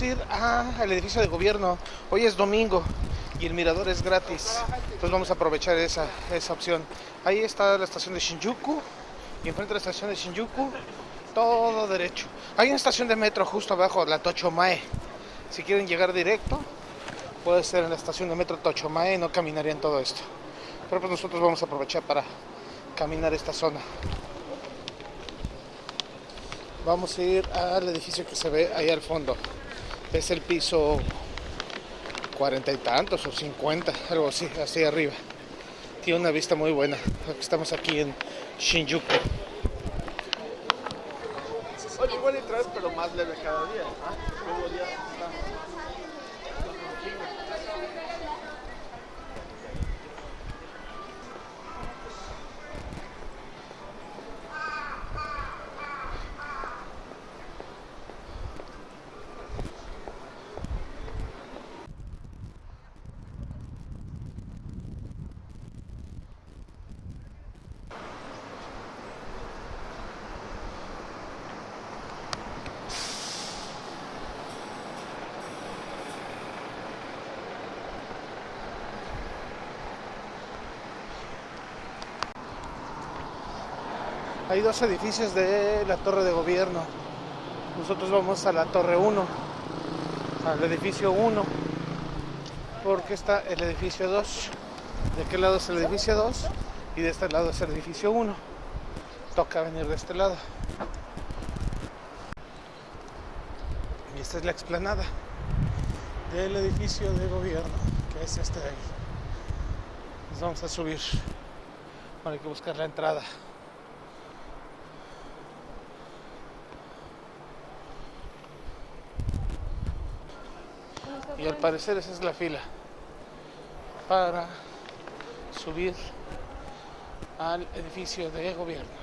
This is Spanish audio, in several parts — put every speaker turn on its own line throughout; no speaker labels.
a ir al edificio de gobierno. Hoy es domingo y el mirador es gratis. Entonces vamos a aprovechar esa, esa opción. Ahí está la estación de Shinjuku. Y enfrente de la estación de Shinjuku, todo derecho. Hay una estación de metro justo abajo, la Tochomae. Si quieren llegar directo, puede ser en la estación de metro Tochomae, no caminarían todo esto. Pero pues nosotros vamos a aprovechar para caminar esta zona. Vamos a ir al edificio que se ve ahí al fondo. Es el piso cuarenta y tantos o cincuenta, algo así, así arriba. Tiene una vista muy buena. Estamos aquí en Shinjuku.
Oye, igual entrar, pero más leve cada día.
Hay dos edificios de la torre de gobierno. Nosotros vamos a la torre 1, al edificio 1, porque está el edificio 2. De aquel lado es el edificio 2 y de este lado es el edificio 1. Toca venir de este lado. Y esta es la explanada del edificio de gobierno, que es este de ahí. Nos vamos a subir. Bueno, hay que buscar la entrada. Y al parecer esa es la fila para subir al edificio de gobierno.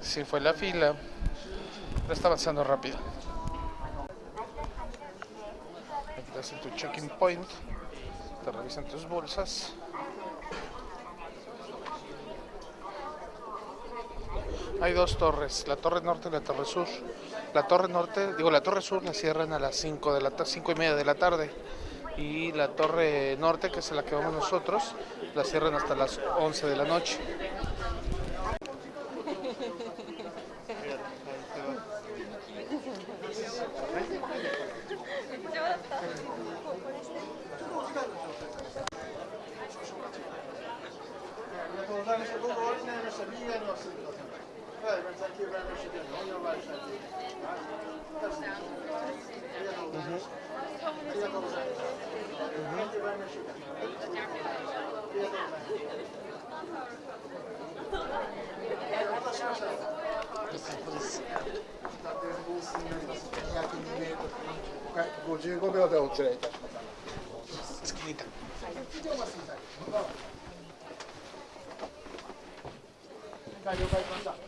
Sí fue la fila, está avanzando rápido. Aquí te hacen tu checking point, te revisan tus bolsas. Hay dos torres, la torre norte y la torre sur. La torre norte, digo la torre sur la cierran a las 5 de la cinco y media de la tarde y la torre norte, que es la que vamos nosotros, la cierran hasta las 11 de la noche. 255
秒でお連れいたします。
了解しました。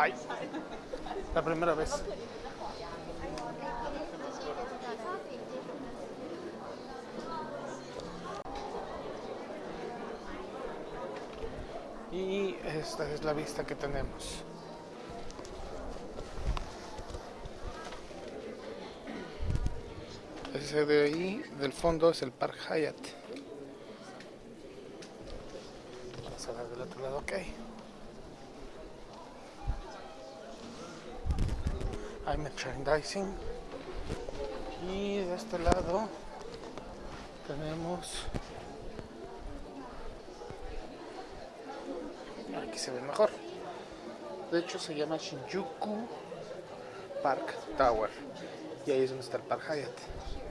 Ay, la primera vez. Y esta es la vista que tenemos. Ese de ahí, del fondo, es el Park Hyatt. Vamos a ver del otro lado, ok. Hay merchandising. Y de este lado tenemos. Aquí se ve mejor. De hecho, se llama Shinjuku Park Tower. Y ahí es donde está el Park Hyatt.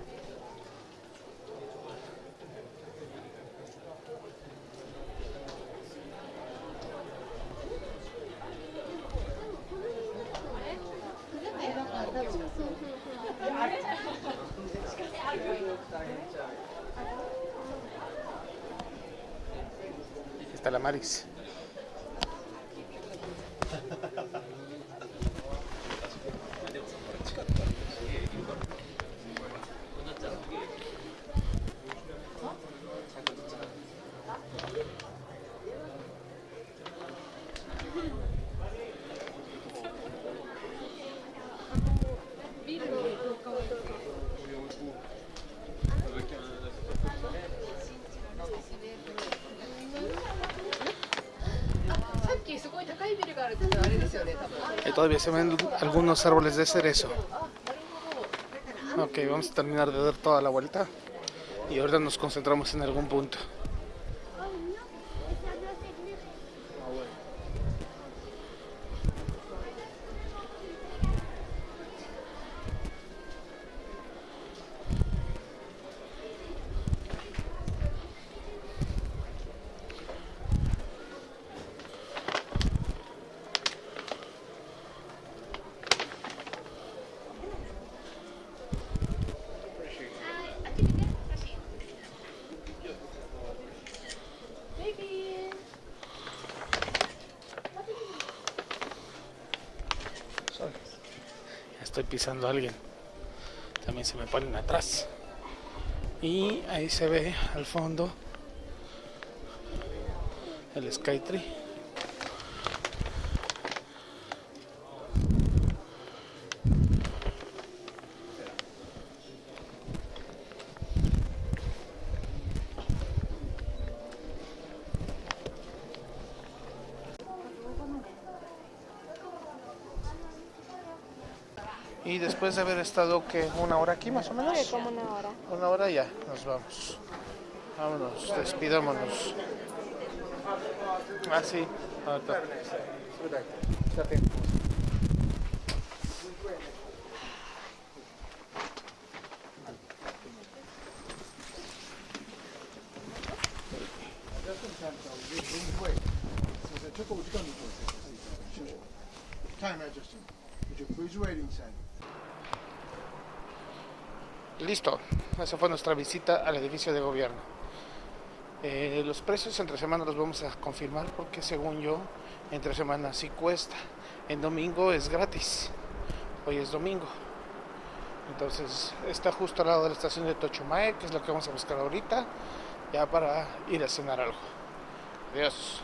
Está todavía se ven algunos árboles de cerezo. Ok, vamos a terminar de dar toda la vuelta. Y ahorita nos concentramos en algún punto. Estoy pisando a alguien. También se me ponen atrás. Y ahí se ve al fondo el Skytree. Y después de haber estado que una hora aquí más o menos.
Sí, como una hora.
Una hora ya, nos vamos. Vámonos, despidámonos. Ah, sí. ahorita.
Time adjusting. Would you please waiting sign?
Listo, esa fue nuestra visita al edificio de gobierno. Eh, los precios entre semana los vamos a confirmar porque según yo, entre semana sí cuesta. En domingo es gratis. Hoy es domingo. Entonces está justo al lado de la estación de Tochumae, que es lo que vamos a buscar ahorita, ya para ir a cenar algo. Adiós.